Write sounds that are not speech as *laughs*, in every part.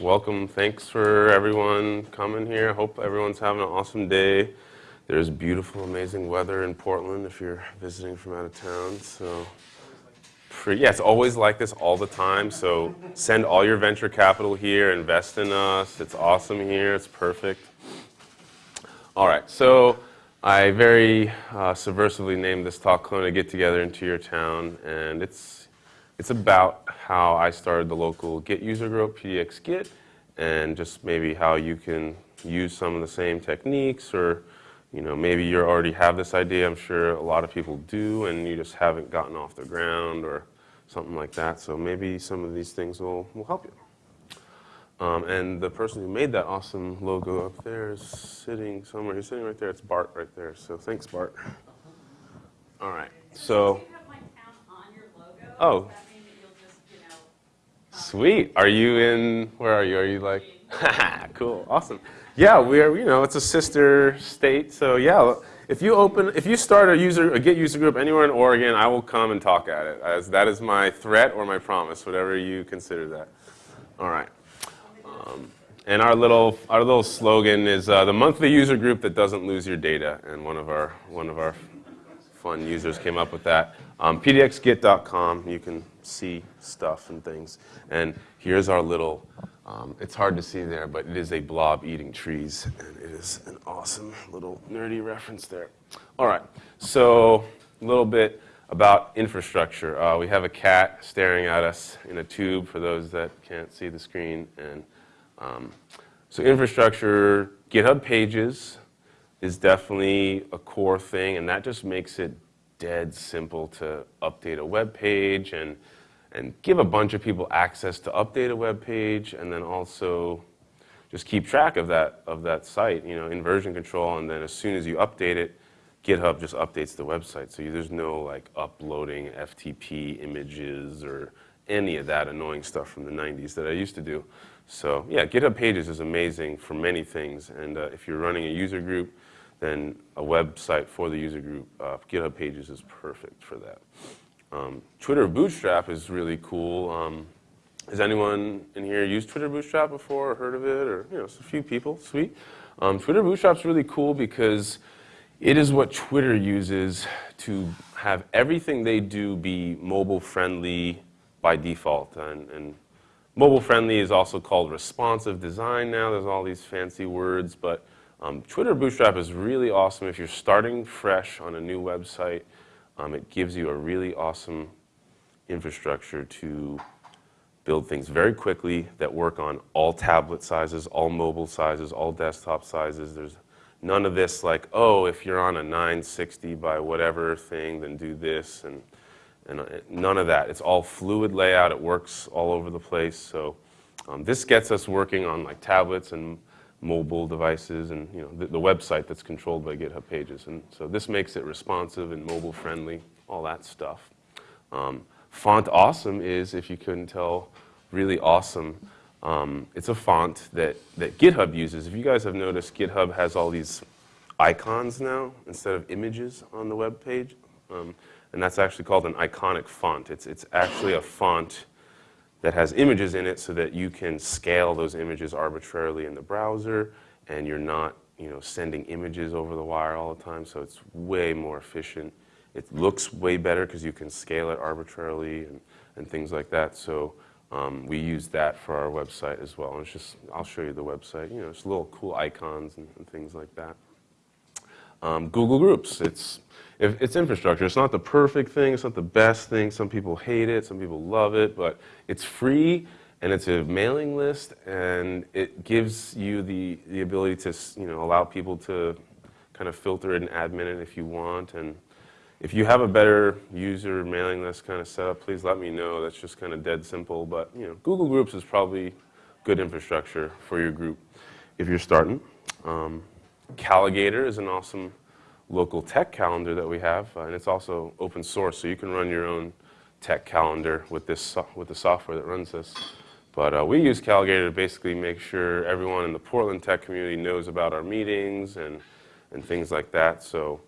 Welcome. Thanks for everyone coming here. Hope everyone's having an awesome day. There's beautiful, amazing weather in Portland if you're visiting from out of town. So, yeah, it's always like this all the time. So send all your venture capital here, invest in us. It's awesome here. It's perfect. All right. So I very uh, subversively named this talk "Clone a Get Together into Your Town," and it's it's about how I started the local Git user group, PDX Git, and just maybe how you can use some of the same techniques or you know, maybe you already have this idea. I'm sure a lot of people do, and you just haven't gotten off the ground or something like that. So maybe some of these things will, will help you. Um, and the person who made that awesome logo up there is sitting somewhere. He's sitting right there. It's Bart right there. So thanks, Bart. All right. So. Oh. Sweet. Are you in, where are you? Are you like, *laughs* cool, awesome. Yeah, we are, you know, it's a sister state. So yeah, if you open, if you start a user, a Git user group anywhere in Oregon, I will come and talk at it. As that is my threat or my promise, whatever you consider that. All right. Um, and our little, our little slogan is uh, the monthly user group that doesn't lose your data. And one of our, one of our fun users came up with that. Um, PDXGit.com, you can see stuff and things. And here's our little, um, it's hard to see there, but it is a blob eating trees. And it is an awesome little nerdy reference there. All right, so a little bit about infrastructure. Uh, we have a cat staring at us in a tube for those that can't see the screen. And um, so infrastructure, GitHub pages is definitely a core thing, and that just makes it dead simple to update a web page and and give a bunch of people access to update a web page and then also just keep track of that, of that site, you know, in version control. And then as soon as you update it, GitHub just updates the website. So there's no like uploading FTP images or any of that annoying stuff from the 90s that I used to do. So yeah, GitHub Pages is amazing for many things. And uh, if you're running a user group, then a website for the user group, uh, GitHub Pages is perfect for that. Um, Twitter Bootstrap is really cool. Um, has anyone in here used Twitter Bootstrap before or heard of it? Or, you know, it's a few people, sweet. Um, Twitter Bootstrap's really cool because it is what Twitter uses to have everything they do be mobile friendly by default. And, and mobile friendly is also called responsive design now. There's all these fancy words, but um, Twitter Bootstrap is really awesome if you're starting fresh on a new website um, it gives you a really awesome infrastructure to build things very quickly that work on all tablet sizes, all mobile sizes, all desktop sizes. There's none of this like, oh, if you're on a 960 by whatever thing, then do this, and, and uh, none of that. It's all fluid layout. It works all over the place. So um, this gets us working on like tablets and mobile devices and you know, the, the, website that's controlled by GitHub Pages. And so this makes it responsive and mobile friendly, all that stuff. Um, font Awesome is, if you couldn't tell, really awesome. Um, it's a font that, that GitHub uses. If you guys have noticed, GitHub has all these icons now instead of images on the web page. Um, and that's actually called an iconic font. It's, it's actually a font that has images in it so that you can scale those images arbitrarily in the browser and you're not you know, sending images over the wire all the time, so it's way more efficient. It looks way better because you can scale it arbitrarily and, and things like that. So um, we use that for our website as well. And it's just, I'll show you the website. You know, it's little cool icons and, and things like that. Um, Google Groups, it's if it's infrastructure. It's not the perfect thing. It's not the best thing. Some people hate it. Some people love it. But it's free, and it's a mailing list, and it gives you the, the ability to you know, allow people to kind of filter it and admin it if you want. And if you have a better user mailing list kind of setup, please let me know. That's just kind of dead simple. But you know, Google Groups is probably good infrastructure for your group if you're starting. Um, Calagator is an awesome local tech calendar that we have, uh, and it's also open source, so you can run your own tech calendar with this with the software that runs this. But uh, we use Calagator to basically make sure everyone in the Portland tech community knows about our meetings and, and things like that. So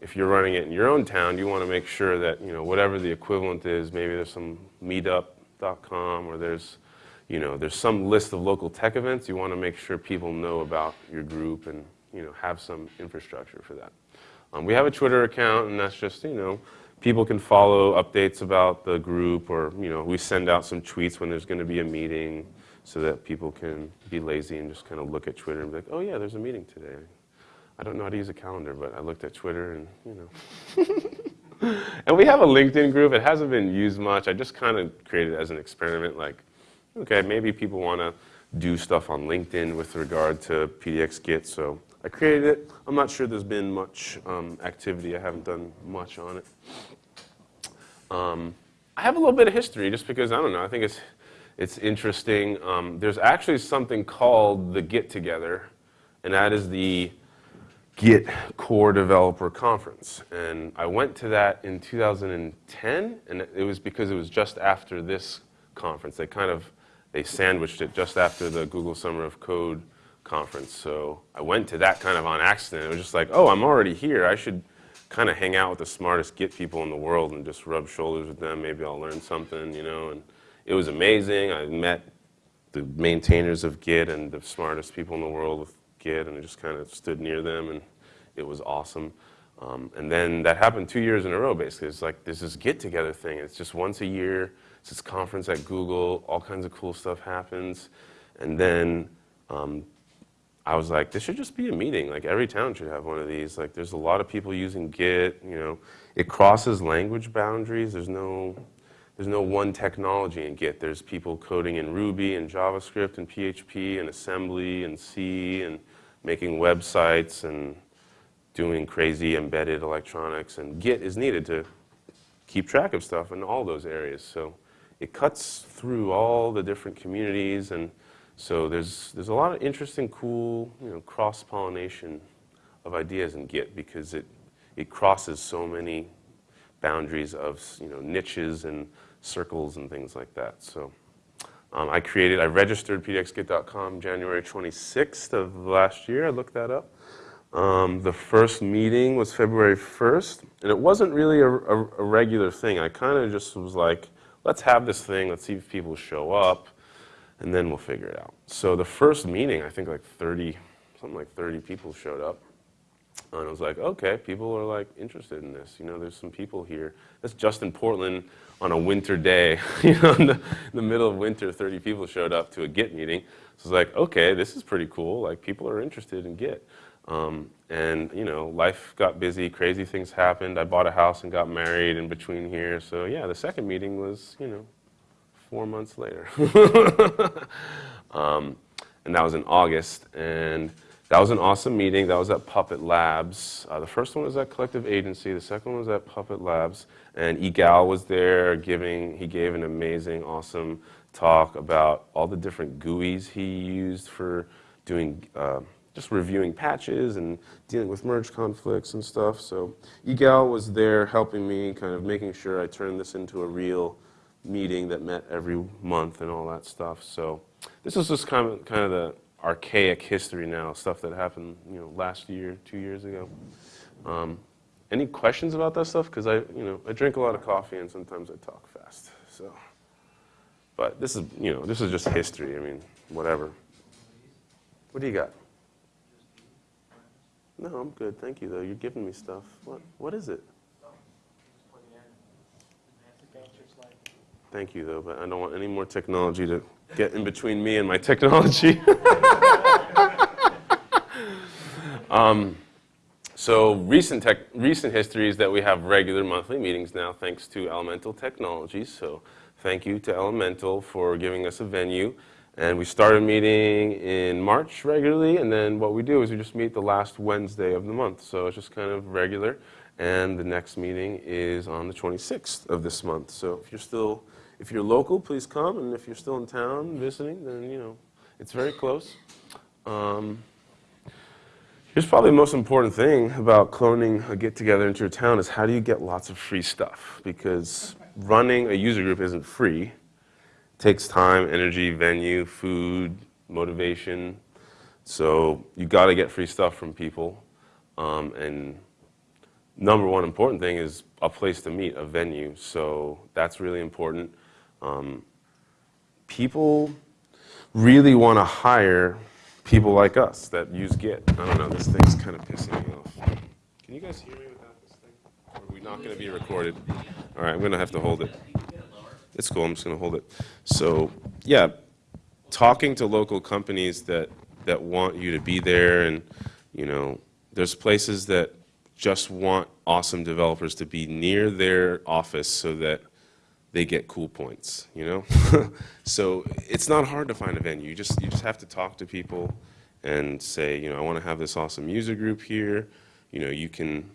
if you're running it in your own town, you want to make sure that, you know, whatever the equivalent is, maybe there's some meetup.com or there's, you know, there's some list of local tech events. You want to make sure people know about your group and, you know, have some infrastructure for that. Um, we have a Twitter account, and that's just, you know, people can follow updates about the group, or, you know, we send out some tweets when there's going to be a meeting so that people can be lazy and just kind of look at Twitter and be like, oh, yeah, there's a meeting today. I don't know how to use a calendar, but I looked at Twitter and, you know. *laughs* and we have a LinkedIn group. It hasn't been used much. I just kind of created it as an experiment, like, okay, maybe people want to do stuff on LinkedIn with regard to PDX Git, so I created it. I'm not sure there's been much um, activity. I haven't done much on it. Um, I have a little bit of history just because, I don't know, I think it's, it's interesting. Um, there's actually something called the Git Together, and that is the Git Core Developer Conference. And I went to that in 2010, and it was because it was just after this conference. They kind of they sandwiched it just after the Google Summer of Code conference. So I went to that kind of on accident. It was just like, oh, I'm already here. I should kind of hang out with the smartest Git people in the world and just rub shoulders with them. Maybe I'll learn something, you know. And it was amazing. I met the maintainers of Git and the smartest people in the world with Git, and I just kind of stood near them, and it was awesome. Um, and then that happened two years in a row, basically. It's like this is Git Together thing. It's just once a year. It's this conference at Google. All kinds of cool stuff happens. And then um, I was like, this should just be a meeting. Like every town should have one of these. Like there's a lot of people using Git. You know, it crosses language boundaries. There's no, there's no one technology in Git. There's people coding in Ruby and JavaScript and PHP and assembly and C and making websites and doing crazy embedded electronics. And Git is needed to keep track of stuff in all those areas. So it cuts through all the different communities, and so there's, there's a lot of interesting, cool, you know, cross-pollination of ideas in Git because it, it crosses so many boundaries of, you know, niches and circles and things like that. So um, I created, I registered pdxgit.com January 26th of last year. I looked that up. Um, the first meeting was February 1st, and it wasn't really a, a, a regular thing. I kind of just was like, let's have this thing, let's see if people show up, and then we'll figure it out. So the first meeting, I think like 30, something like 30 people showed up. And I was like, okay, people are like interested in this. You know, there's some people here. That's just in Portland on a winter day. *laughs* you know, in the, in the, middle of winter, 30 people showed up to a Git meeting. So it's like, okay, this is pretty cool. Like people are interested in Git. Um, and you know, life got busy, crazy things happened. I bought a house and got married in between here. So yeah, the second meeting was, you know, four months later. *laughs* um, and that was in August. And that was an awesome meeting. That was at Puppet Labs. Uh, the first one was at Collective Agency. The second one was at Puppet Labs. And Egal was there giving, he gave an amazing, awesome talk about all the different GUIs he used for doing uh, just reviewing patches and dealing with merge conflicts and stuff. So Egal was there helping me, kind of making sure I turned this into a real meeting that met every month and all that stuff. So this is just kind of, kind of the archaic history now, stuff that happened you know, last year, two years ago. Um, any questions about that stuff? Because I, you know, I drink a lot of coffee and sometimes I talk fast. So, but this is, you know, this is just history. I mean, whatever. What do you got? No, I'm good. Thank you, though. You're giving me stuff. What? What is it? Thank you, though, but I don't want any more technology to get in between me and my technology. *laughs* um, so recent, tech, recent history is that we have regular monthly meetings now thanks to Elemental Technologies. So thank you to Elemental for giving us a venue. And we started meeting in March regularly, and then what we do is we just meet the last Wednesday of the month. So it's just kind of regular. And the next meeting is on the 26th of this month. So if you're still, if you're local, please come. And if you're still in town visiting, then, you know, it's very close. Um, here's probably the most important thing about cloning a get-together into your town is how do you get lots of free stuff? Because running a user group isn't free It takes time, energy, venue, food, motivation. So you got to get free stuff from people. Um, and number one important thing is a place to meet, a venue. So that's really important. Um, people really want to hire people like us that use Git. I don't know, this thing's kind of pissing me off. Can you guys hear me without this thing? Or are we not going to be recorded? All right, I'm going to have to hold it. It's cool, I'm just going to hold it. So, yeah, talking to local companies that, that want you to be there and, you know, there's places that just want awesome developers to be near their office so that they get cool points, you know? *laughs* so it's not hard to find a venue. You just, you just have to talk to people and say, you know, I want to have this awesome user group here. You know, you can,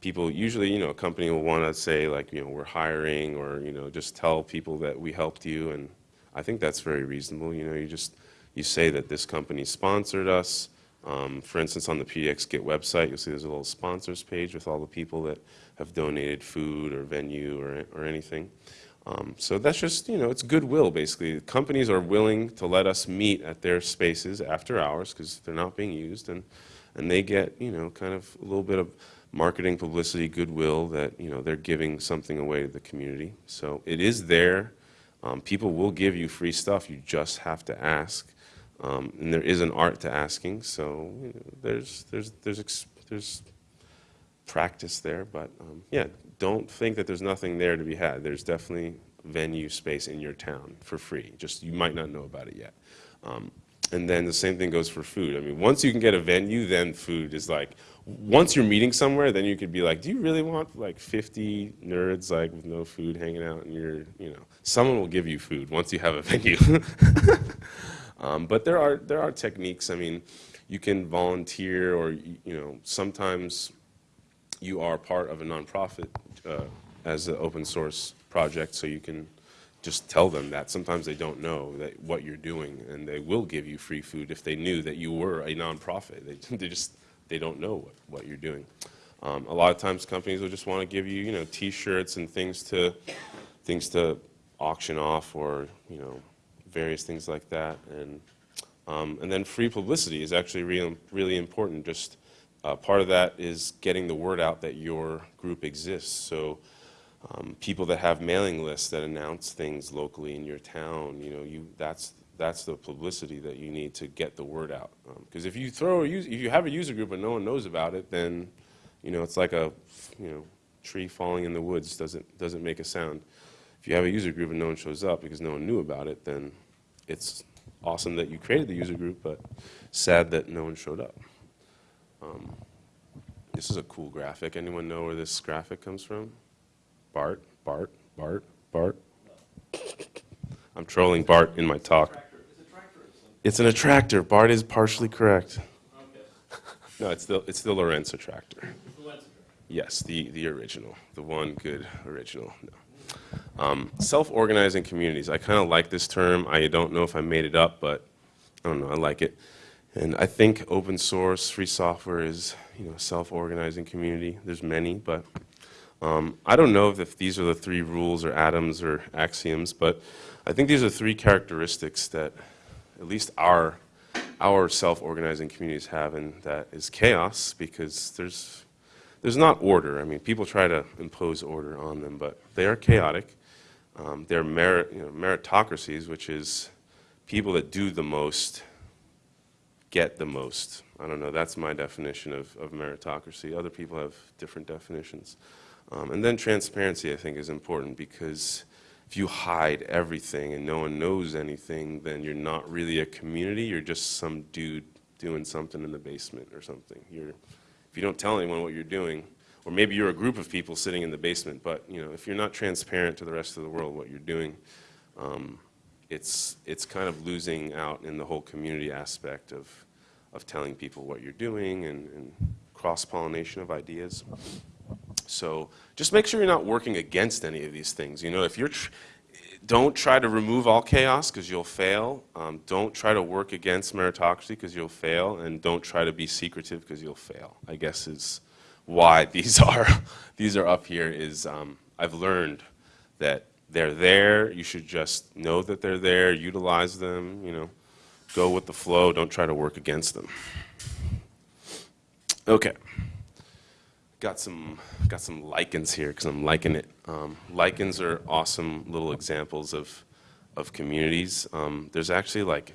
people, usually, you know, a company will want to say like, you know, we're hiring or, you know, just tell people that we helped you. And I think that's very reasonable. You know, you just, you say that this company sponsored us. Um, for instance, on the PDX Git website, you'll see there's a little sponsors page with all the people that have donated food or venue or, or anything. Um, so that's just, you know, it's goodwill basically. Companies are willing to let us meet at their spaces after hours because they're not being used and, and they get, you know, kind of a little bit of marketing, publicity, goodwill that, you know, they're giving something away to the community. So it is there. Um, people will give you free stuff. You just have to ask. Um, and there is an art to asking. So you know, there's, there's, there's, there's practice there. But um, yeah, don't think that there's nothing there to be had. There's definitely venue space in your town for free. Just you might not know about it yet. Um, and then the same thing goes for food. I mean, once you can get a venue, then food is like, once you're meeting somewhere, then you could be like, do you really want like 50 nerds like with no food hanging out and you're, you know, someone will give you food once you have a *laughs* venue. um, but there are, there are techniques. I mean, you can volunteer or, you know, sometimes you are part of a nonprofit uh, as an open source project, so you can just tell them that. Sometimes they don't know that what you're doing, and they will give you free food if they knew that you were a nonprofit. They, *laughs* they just they don't know what, what you're doing. Um, a lot of times, companies will just want to give you, you know, T-shirts and things to things to auction off, or you know, various things like that, and um, and then free publicity is actually really really important. Just uh, part of that is getting the word out that your group exists. So um, people that have mailing lists that announce things locally in your town, you know, you, that's, that's the publicity that you need to get the word out. Because um, if you throw a if you have a user group and no one knows about it, then, you know, it's like a, you know, tree falling in the woods doesn't, doesn't make a sound. If you have a user group and no one shows up because no one knew about it, then it's awesome that you created the user group, but sad that no one showed up. Um, this is a cool graphic. Anyone know where this graphic comes from? Bart, Bart, Bart, Bart. I'm trolling Bart in my talk. It's an attractor. Bart is partially correct. no, it's the, it's the Lorenz attractor. Yes, the, the original, the one good original. No. Um, Self-organizing communities. I kind of like this term. I don't know if I made it up, but I don't know. I like it. And I think open source, free software is, you know, self-organizing community. There's many, but um, I don't know if these are the three rules or atoms or axioms, but I think these are three characteristics that at least our, our self-organizing communities have, and that is chaos, because there's, there's not order. I mean, people try to impose order on them, but they are chaotic. Um, they're merit, you know, meritocracies, which is people that do the most get the most. I don't know, that's my definition of, of meritocracy. Other people have different definitions. Um, and then transparency, I think, is important because if you hide everything and no one knows anything, then you're not really a community. You're just some dude doing something in the basement or something. You're, if you don't tell anyone what you're doing, or maybe you're a group of people sitting in the basement, but you know, if you're not transparent to the rest of the world what you're doing, um, it's, it's kind of losing out in the whole community aspect of of telling people what you're doing and, and cross-pollination of ideas. So just make sure you're not working against any of these things. You know, if you're, don't try to remove all chaos because you'll fail. Um, don't try to work against meritocracy because you'll fail. And don't try to be secretive because you'll fail, I guess is why these *laughs* are, these are up here is um, I've learned that they're there. You should just know that they're there, utilize them, you know go with the flow. Don't try to work against them. Okay. Got some, got some lichens here because I'm liking it. Um, lichens are awesome little examples of, of communities. Um, there's actually like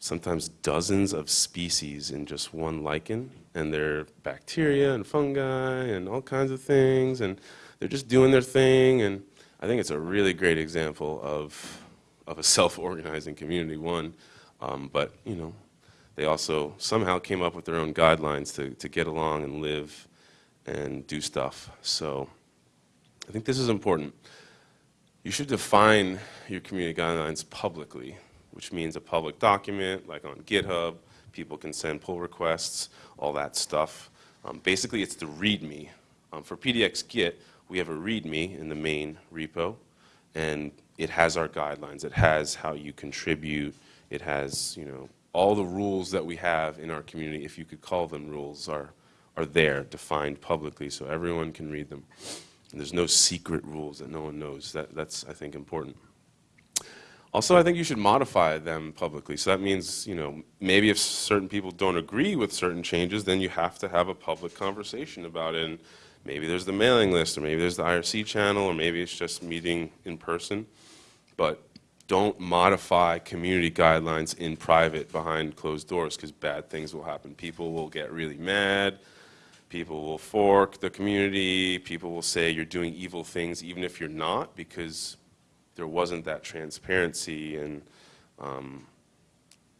sometimes dozens of species in just one lichen, and they're bacteria and fungi and all kinds of things, and they're just doing their thing. And I think it's a really great example of of a self-organizing community. One, um, but you know, they also somehow came up with their own guidelines to to get along and live and do stuff. So I think this is important. You should define your community guidelines publicly, which means a public document, like on GitHub. People can send pull requests, all that stuff. Um, basically, it's the README. Um, for PDX Git, we have a README in the main repo, and it has our guidelines. It has how you contribute. It has, you know, all the rules that we have in our community, if you could call them rules, are, are there, defined publicly, so everyone can read them. And there's no secret rules that no one knows. That, that's, I think, important. Also, I think you should modify them publicly. So that means, you know, maybe if certain people don't agree with certain changes, then you have to have a public conversation about it. And maybe there's the mailing list, or maybe there's the IRC channel, or maybe it's just meeting in person. But don't modify community guidelines in private behind closed doors because bad things will happen. People will get really mad. People will fork the community. People will say you're doing evil things even if you're not because there wasn't that transparency and um,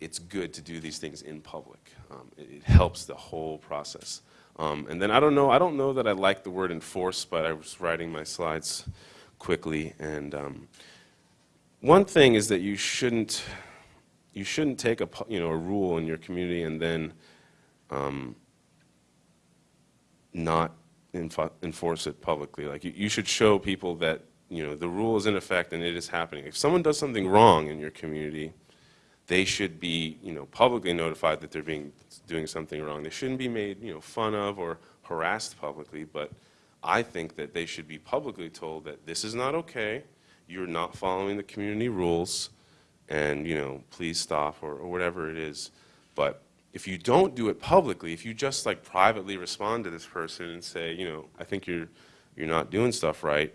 it's good to do these things in public. Um, it, it, helps the whole process. Um, and then I don't know, I don't know that I like the word enforce, but I was writing my slides quickly. And um, one thing is that you shouldn't, you shouldn't take a, you know, a rule in your community and then um, not enforce it publicly. Like you, you should show people that you know, the rule is in effect and it is happening. If someone does something wrong in your community, they should be, you know, publicly notified that they're being doing something wrong. They shouldn't be made, you know, fun of or harassed publicly, but I think that they should be publicly told that this is not okay, you're not following the community rules, and, you know, please stop or, or whatever it is. But if you don't do it publicly, if you just like privately respond to this person and say, you know, I think you're, you're not doing stuff right,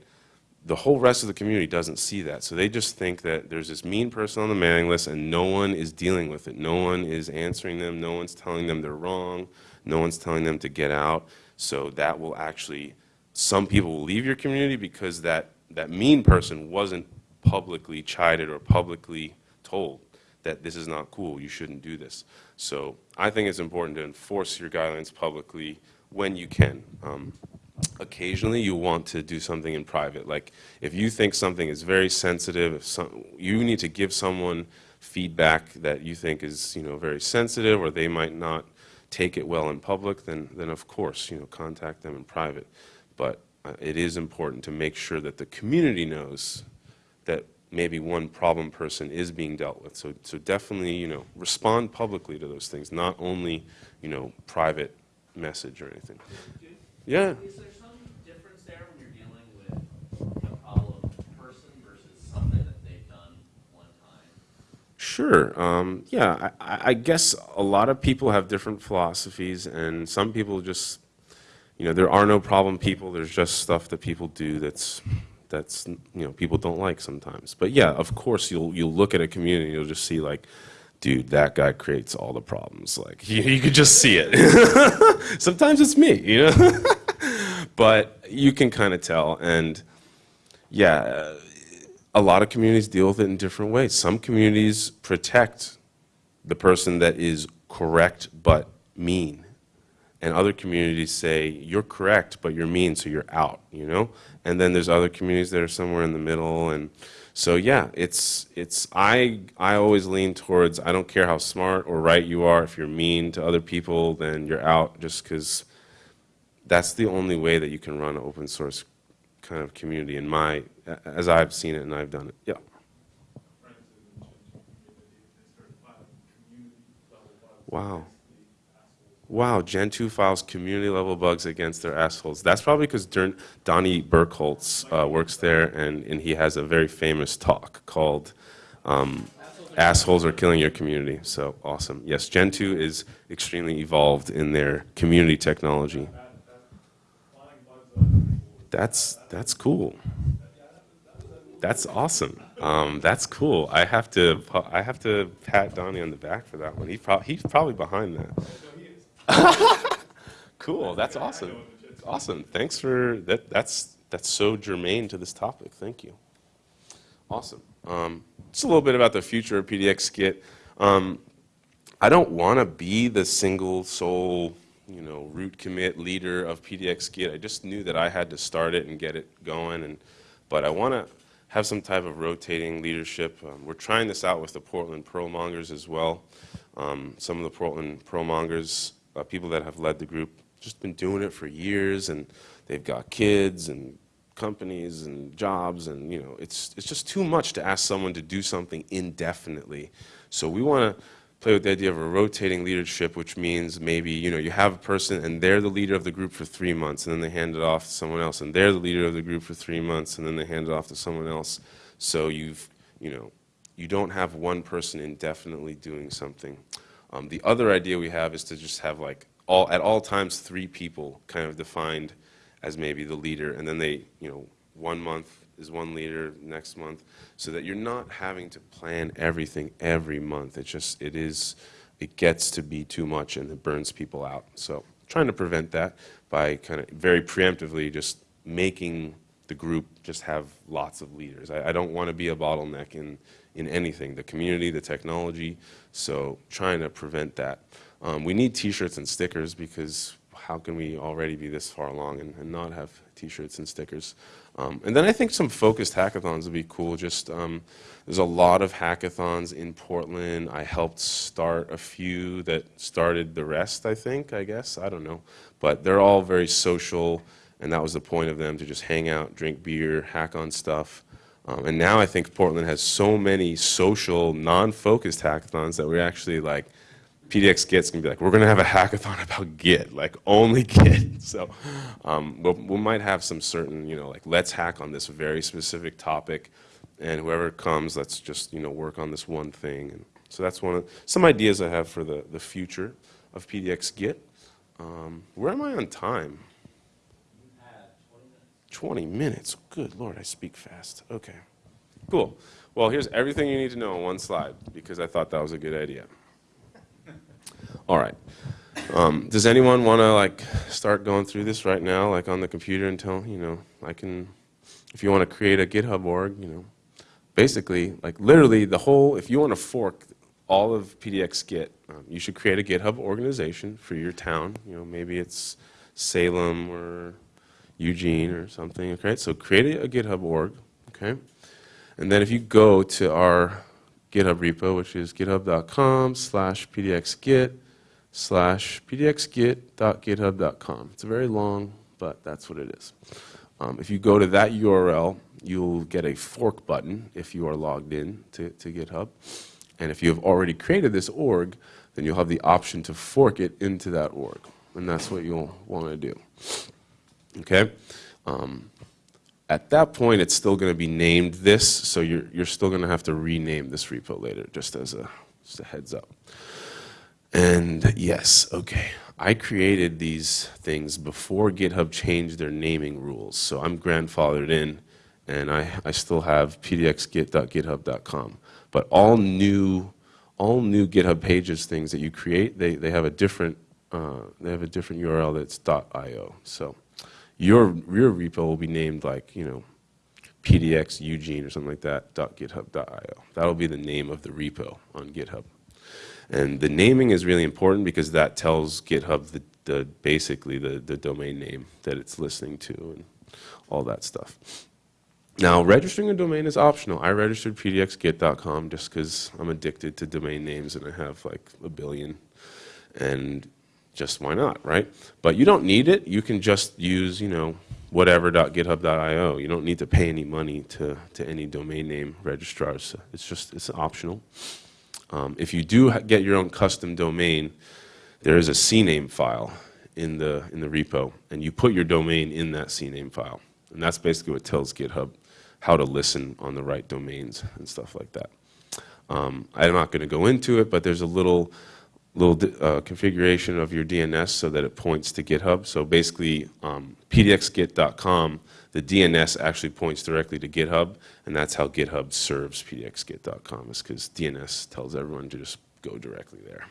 the whole rest of the community doesn't see that. So they just think that there's this mean person on the mailing list and no one is dealing with it. No one is answering them. No one's telling them they're wrong. No one's telling them to get out. So that will actually, some people will leave your community because that, that mean person wasn't publicly chided or publicly told that this is not cool, you shouldn't do this. So I think it's important to enforce your guidelines publicly when you can. Um, occasionally you want to do something in private. Like if you think something is very sensitive, some, you need to give someone feedback that you think is you know very sensitive or they might not take it well in public, then then of course you know contact them in private. But uh, it is important to make sure that the community knows that maybe one problem person is being dealt with. So so definitely you know respond publicly to those things, not only you know private message or anything. Yeah. Sure. Um, yeah, I, I, guess a lot of people have different philosophies, and some people just, you know, there are no problem people. There's just stuff that people do that's, that's, you know, people don't like sometimes. But yeah, of course, you'll you'll look at a community, you'll just see like, dude, that guy creates all the problems. Like you, you could just see it. *laughs* sometimes it's me, you know. *laughs* but you can kind of tell, and yeah a lot of communities deal with it in different ways. Some communities protect the person that is correct but mean. And other communities say, you're correct, but you're mean, so you're out, you know? And then there's other communities that are somewhere in the middle. And so, yeah, it's, it's I, I always lean towards, I don't care how smart or right you are, if you're mean to other people, then you're out just because that's the only way that you can run an open source kind of community in my, as I've seen it and I've done it. Yeah. Wow. Wow, Gentoo files community level bugs against their assholes. That's probably because Donnie Berkholz uh, works there and, and he has a very famous talk called um, Assholes Are Killing Your Community. So awesome. Yes, Gentoo is extremely evolved in their community technology. That's, that's cool. That's awesome. Um, that's cool. I have to, I have to pat Donnie on the back for that one. He prob, he's probably behind that. *laughs* Cool, that's awesome. Awesome, thanks for, that, that's, that's so germane to this topic, thank you. Awesome. Um, Just a little bit about the future of PDX Git. Um, I don't want to be the single sole, you know, root commit leader of PDX Git. I just knew that I had to start it and get it going, and but I want to have some type of rotating leadership. Um, we're trying this out with the Portland Perl Mongers as well. Um, some of the Portland Perl Mongers, uh, people that have led the group, just been doing it for years, and they've got kids and companies and jobs, and you know, it's it's just too much to ask someone to do something indefinitely. So we want to play with the idea of a rotating leadership, which means maybe you know you have a person and they're the leader of the group for three months, and then they hand it off to someone else, and they're the leader of the group for three months, and then they hand it off to someone else. So you've you know you don't have one person indefinitely doing something. Um, the other idea we have is to just have like all at all times three people kind of defined as maybe the leader, and then they you know one month is one leader next month, so that you're not having to plan everything every month. It just, it is, it gets to be too much and it burns people out. So trying to prevent that by kind of very preemptively just making the group just have lots of leaders. I, I don't want to be a bottleneck in, in anything, the community, the technology, so trying to prevent that. Um, we need t-shirts and stickers because how can we already be this far along and, and not have t-shirts and stickers? Um, and then I think some focused hackathons would be cool. Just um, there's a lot of hackathons in Portland. I helped start a few that started the rest. I think I guess I don't know, but they're all very social, and that was the point of them to just hang out, drink beer, hack on stuff. Um, and now I think Portland has so many social, non-focused hackathons that we're actually like PDX Git's gonna be like, we're gonna have a hackathon *laughs* about Git, like only *laughs* Git. So um, we'll, we might have some certain, you know, like let's hack on this very specific topic, and whoever comes, let's just you know work on this one thing. And so that's one of some ideas I have for the the future of PDX Git. Um, where am I on time? 20 minutes. Good Lord, I speak fast. Okay, cool. Well, here's everything you need to know on one slide because I thought that was a good idea. *laughs* All right. Um, does anyone want to like start going through this right now, like on the computer until, you know, I can, if you want to create a GitHub org, you know, basically, like literally the whole, if you want to fork all of PDX Git, um, you should create a GitHub organization for your town. You know, maybe it's Salem or Eugene or something, okay? So create a, GitHub org, okay? And then if you go to our GitHub repo, which is github.com slash pdxgit slash pdxgit.github.com. It's a very long, but that's what it is. Um, if you go to that URL, you'll get a fork button if you are logged in to, to GitHub. And if you have already created this org, then you'll have the option to fork it into that org. And that's what you'll want to do. Okay? Um, at that point, it's still going to be named this, so you're, you're still going to have to rename this repo later, just as a, just a heads up. And yes, okay, I created these things before GitHub changed their naming rules, so I'm grandfathered in, and I, I still have pdxgit.github.com. But all new, all new GitHub pages things that you create, they, they have a different, uh, they have a different URL that's .io. So your your repo will be named like you know PDX Eugene or something like that .github.io. That'll be the name of the repo on GitHub. And the naming is really important because that tells GitHub the, the basically the, the domain name that it's listening to and all that stuff. Now, registering a domain is optional. I registered pdxgit.com just because I'm addicted to domain names and I have like a billion. And just why not, right? But you don't need it. You can just use, you know, whatever.github.io. You don't need to pay any money to, to any domain name registrars. It's just, it's optional. Um, if you do get your own custom domain, there is a CNAME file in the, in the repo, and you put your domain in that CNAME file. And that's basically what tells GitHub how to listen on the right domains and stuff like that. Um, I'm not going to go into it, but there's a little little uh, configuration of your DNS so that it points to GitHub. So basically, um, pdxgit.com, the DNS actually points directly to GitHub, and that's how GitHub serves pdxgit.com, is because DNS tells everyone to just go directly there.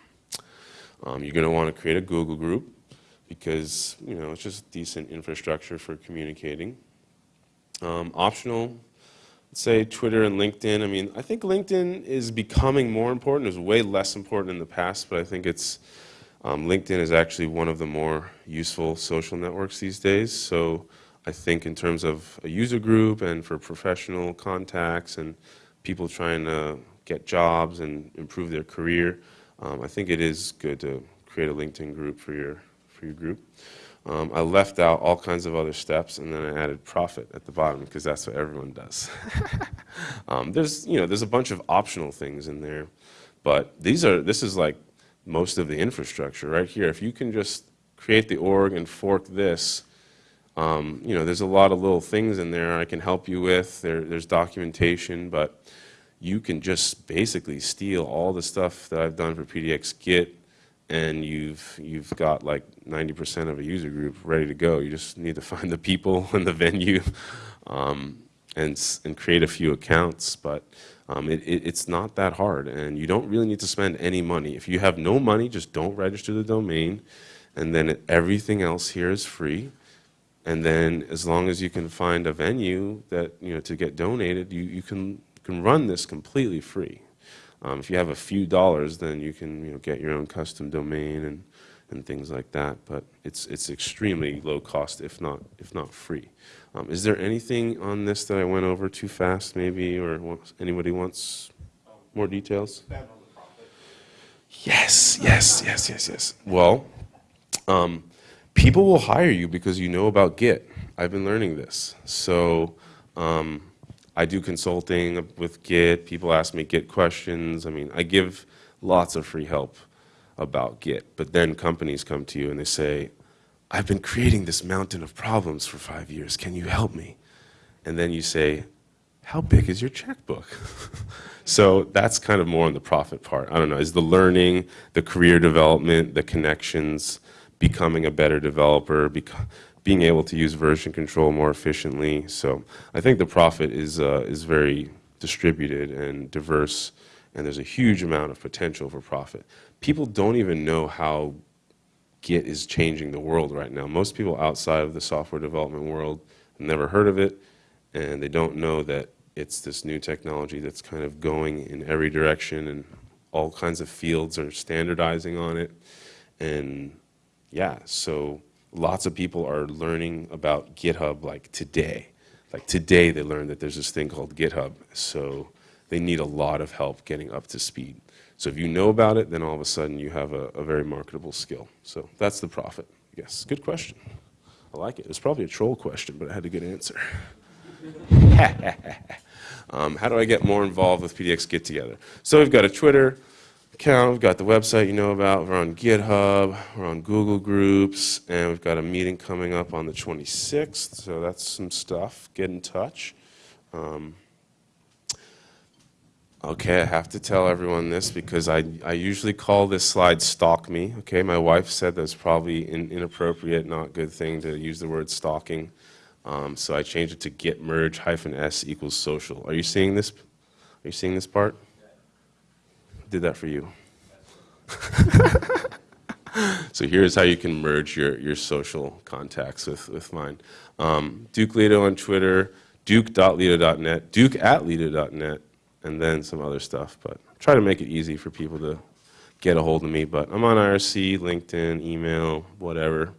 Um, you're going to want to create a Google group because you know it's just decent infrastructure for communicating. Um, optional, say Twitter and LinkedIn. I mean, I think LinkedIn is becoming more important. It was way less important in the past, but I think it's um, LinkedIn is actually one of the more useful social networks these days. So I think in terms of a user group and for professional contacts and people trying to get jobs and improve their career, um, I think it is good to create a LinkedIn group for your for your group. Um, I left out all kinds of other steps, and then I added profit at the bottom because that's what everyone does. *laughs* um, there's, you know, there's a bunch of optional things in there, but these are, this is like most of the infrastructure right here. If you can just create the org and fork this, um, you know, there's a lot of little things in there I can help you with. There, there's documentation, but you can just basically steal all the stuff that I've done for PDX Git and you've you've got like 90% of a user group ready to go. You just need to *laughs* find the people *laughs* and the venue, um, and and create a few accounts. But um, it, it, it's not that hard, and you don't really need to spend any money. If you have no money, just don't register the domain, and then everything else here is free. And then as long as you can find a venue that you know to get donated, you you can can run this completely free. Um, if you have a few dollars, then you can you know, get your own custom domain and, and things like that. But it's, it's extremely low cost, if not, if not free. Um, is there anything on this that I went over too fast, maybe, or wants, anybody wants more details? Yes, yes, yes, yes, yes. Well, um, people will hire you because you know about Git. I've been learning this. So um, I do consulting with Git. People ask me Git questions. I mean, I give lots of free help about Git. But then companies come to you and they say, I've been creating this mountain of problems for five years. Can you help me? And then you say, how big is your checkbook? *laughs* so that's kind of more on the profit part. I don't know, is the learning, the career development, the connections, becoming a better developer, being able to use version control more efficiently. So I think the profit is, uh, is very distributed and diverse, and there's a huge amount of potential for profit. People don't even know how Git is changing the world right now. Most people outside of the software development world have never heard of it, and they don't know that it's this new technology that's kind of going in every direction, and all kinds of fields are standardizing on it. And yeah, so lots of people are learning about GitHub like today. Like today they learned that there's this thing called GitHub. So they need a lot of help getting up to speed. So if you know about it, then all of a sudden you have a, a very marketable skill. So that's the profit. Yes, good question. I like it. It's probably a troll question, but I had a good answer. *laughs* um, how do I get more involved with PDX Get Together? So we've got a Twitter, account. We've got the website you know about. We're on GitHub. We're on Google Groups. And we've got a meeting coming up on the 26th. So that's some stuff. Get in touch. Um, okay, I have to tell everyone this because I, I usually call this slide stalk me. Okay, my wife said that's probably an inappropriate, not good thing to use the word stalking. Um, so I changed it to git merge hyphen s equals social. Are you seeing this? Are you seeing this part? Did that for you. *laughs* so here's how you can merge your, your social contacts with, with mine. Um, Duke Leto on Twitter, duke.leto.net, duke at leto.net, and then some other stuff. But try to make it easy for people to get a hold of me. But I'm on IRC, LinkedIn, email, whatever.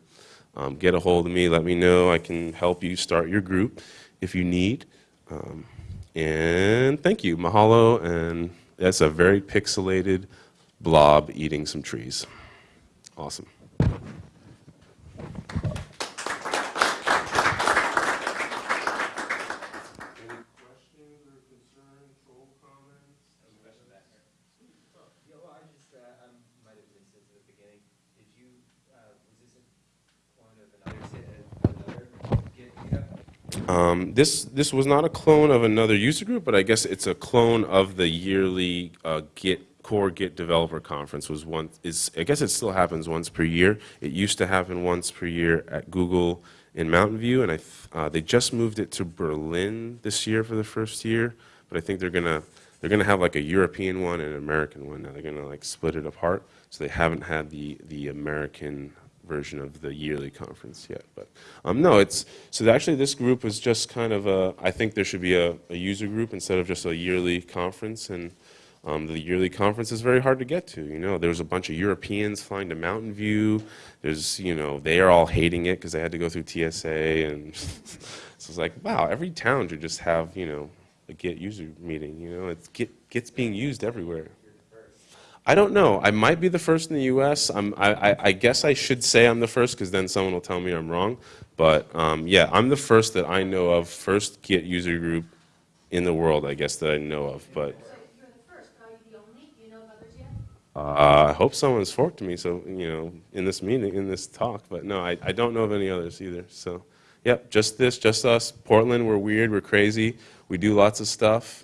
Um, get a hold of me. Let me know. I can help you start your group if you need. Um, and thank you. Mahalo and that's a very pixelated blob eating some trees. Awesome. This, this was not a clone of another user group, but I guess it's a clone of the yearly uh, Git core Git developer conference was one, is, I guess it still happens once per year. It used to happen once per year at Google in Mountain View, and I, uh, they just moved it to Berlin this year for the first year, but I think they're gonna, they're gonna have like a European one and an American one now. They're gonna like split it apart, so they haven't had the, the American version of the yearly conference yet. But um, no, it's so actually this group was just kind of a. I think there should be a, a user group instead of just a yearly conference, and um, the yearly conference is very hard to get to. You know, there's a bunch of Europeans flying to Mountain View. There's, you know, they are all hating it because they had to go through TSA, and *laughs* so it's like, wow, every town should just have, you know, a Git user meeting. You know, it's Git Git's being used everywhere. I don't know. I might be the first in the U.S. I'm, I, I, I guess I should say I'm the first because then someone will tell me I'm wrong. But um, yeah, I'm the first that I know of, first Git user group in the world, I guess, that I know of. But So you're the first, are you the only? Do you know of others yet? uh, I hope someone's forked me, so, you know, in this meeting, in this talk. But no, I, I don't know of any others either. So, yep, just this, just us. Portland, we're weird, we're crazy. We do lots of stuff.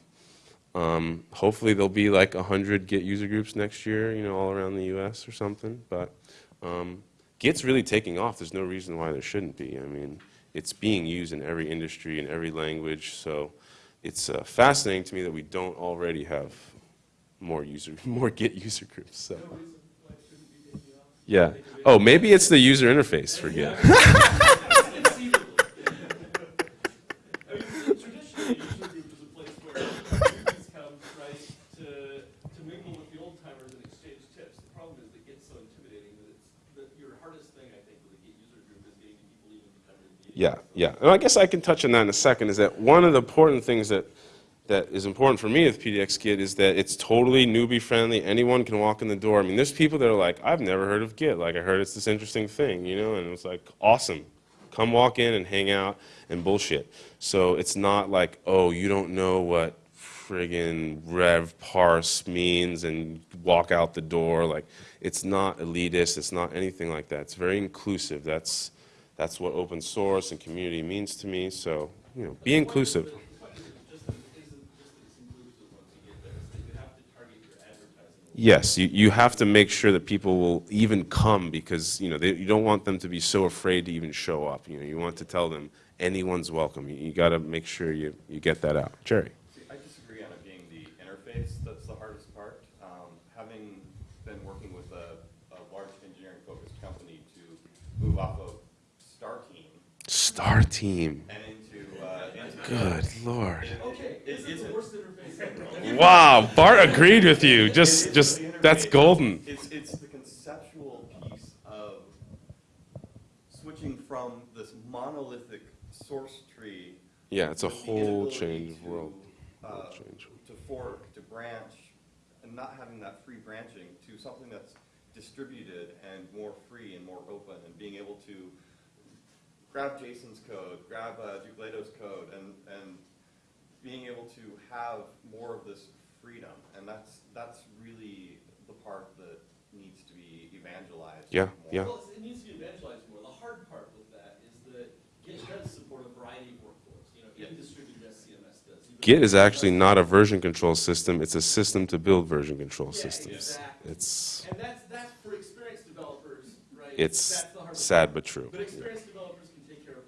Um, hopefully there'll be like 100 Git user groups next year, you know, all around the US or something. But um, Git's really taking off. There's no reason why there shouldn't be. I mean, it's being used in every industry, in every language. So it's uh, fascinating to me that we don't already have more user, *laughs* more Git user groups. So. Yeah. Oh, maybe it's the user interface for Git. *laughs* I mean, traditionally, user group is a place where newbies come, right, to, to mingle with the old timers and exchange tips. The problem is it gets so intimidating that it's, that your hardest thing, I think, with a Git user group is getting people even to come to the meeting. Yeah, yeah. And I guess I can touch on that in a second, is that one of the important things that, that is important for me with PDX Git is that it's totally newbie friendly. Anyone can walk in the door. I mean, there's people that are like, I've never heard of Git. Like, I heard it's this interesting thing, you know, and it's like, awesome. Come walk in and hang out and bullshit. So it's not like, oh, you don't know what friggin' rev parse means and walk out the door. Like, it's not elitist. It's not anything like that. It's very inclusive. That's, that's what open source and community means to me. So, you know, be inclusive. The point is just that it isn't just that it's inclusive once you get there, it's that you have to target your advertising. Yes, you, you have to make sure that people will even come because, you know, they, you don't want them to be so afraid to even show up. You know, you want to tell them anyone's welcome. You, you got to make sure you, you get that out. Jerry. See, I disagree on it being the interface that's the hardest part. Um, having been working with a, a large engineering-focused company to move off of Star Team StarTeam. and into, uh, into. Good lord. Okay, this is the worst interface ever. Wow, Bart agreed with you. Just, just, that's golden. It's, it's the conceptual piece of switching from this monolithic source tree. Yeah, it's a whole change of to, world. uh, change. To fork, to branch, and not having that free branching to something that's distributed and more free and more open and being able to grab Jason's code, grab uh, Duke Leto's code, and, and being able to have more of this freedom. And that's, that's really the part that needs to be evangelized. Yeah, more. yeah. Well, it needs to be evangelized more. The hard part with that is that Git does support a variety of workflows, you know, even distributed SCMS does. even- Git is actually not a version control system. It's a system to build version control Yeah, systems. exactly. It's, And that's, that's for experienced developers, right? it's That's the hard sad part. but true. But experienced developers can take care of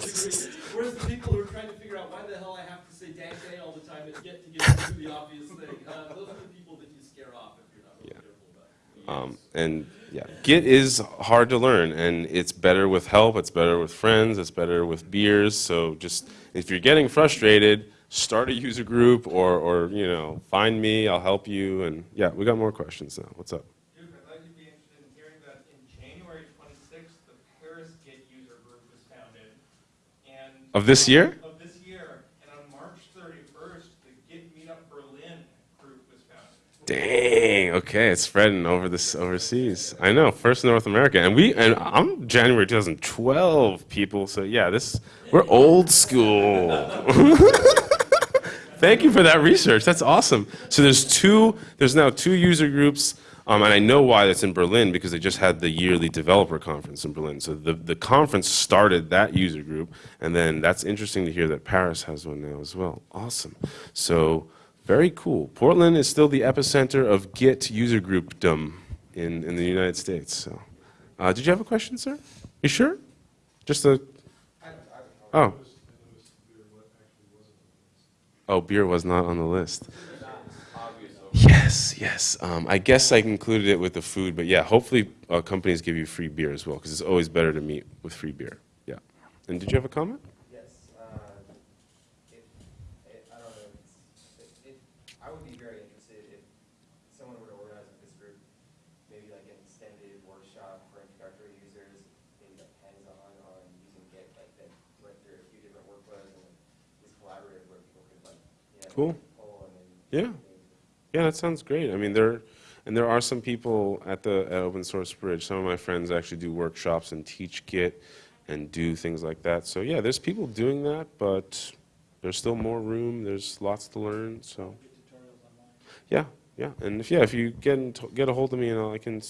themselves to some degree, whereas the people who are trying to figure out why the hell I have to say dang day all the time and get to get to the obvious thing, uh, those are the people that you scare off if you're not really Yeah. careful about. Um, and yeah, Git is hard to learn, and it's better with help. It's better with friends. It's better with beers. So just if you're getting frustrated, start a user group, or or you know, find me. I'll help you. And yeah, we got more questions now. What's up? Duke, I'd like to be interested in hearing that in January twenty-sixth, the Paris Git user group was founded, and. Of this year? Of this year, and on March thirty-first, the Git Meetup Berlin group was founded. Dang. Okay, it's spreading over this overseas. I know. First in North America, and we and I'm January 2012 people. So yeah, this we're old school. *laughs* Thank you for that research. That's awesome. So there's two. There's now two user groups. Um, and I know why that's in Berlin because they just had the yearly developer conference in Berlin. So the, the conference started that user group, and then that's interesting to hear that Paris has one now as well. Awesome. So Very cool. Portland is still the epicenter of Git user groupdom in, in the United States. So, uh, did you have a question, sir? You sure? Just a. Oh. Oh, beer was not on the list. Yes, yes. Um, I guess I included it with the food, but yeah, hopefully uh, companies give you free beer as well, because it's always better to meet with free beer. Yeah. And did you have a comment? Yes, uh, if, it- I don't know, it's, it, it- I would be very interested if someone were to organize this group, maybe like an extended workshop for introductory users, maybe like hands-on on using Git, like that went through a few different workflows and was collaborative where people could like. Cool. Pull and. Yeah. Yeah, that sounds great. I mean, there, and there are some people at the at Open Source Bridge. Some of my friends actually do workshops and teach Git and do things like that. So yeah, there's people doing that, but there's still more room. There's lots to learn. So yeah, yeah. And if yeah, if you get in get a hold of me, you know, I can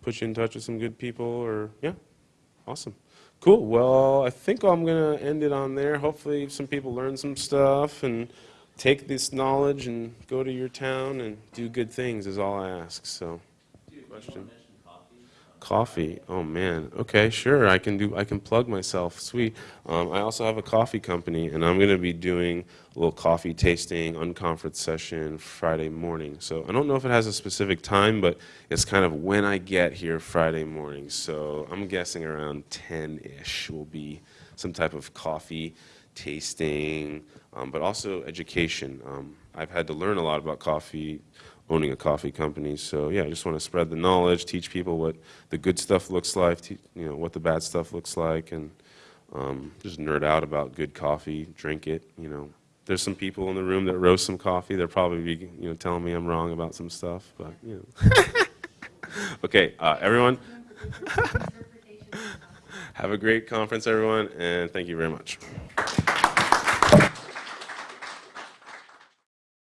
put you in touch with some good people. Or yeah, awesome. Cool. Well, I think I'm gonna end it on there. Hopefully, some people learn some stuff and take this knowledge and go to your town and do good things. Is all I ask. So, question. Coffee. Oh man. Okay, sure. I can do. I can plug myself. Sweet. Um, I also have a coffee company, and I'm going to be doing a little coffee tasting unconference session Friday morning. So I don't know if it has a specific time, but it's kind of when I get here Friday morning. So I'm guessing around 10-ish will be some type of coffee tasting, um, but also education. Um, I've had to learn a lot about coffee owning a coffee company. So yeah, I just want to spread the knowledge, teach people what the good stuff looks like, te- you know, what the bad stuff looks like, and um, just nerd out about good coffee, drink it. You know, there's some people in the room that roast some coffee. They'll probably be, you know, telling me I'm wrong about some stuff, but you know. *laughs* okay, uh, everyone, *laughs* have a great conference, everyone, and thank you very much.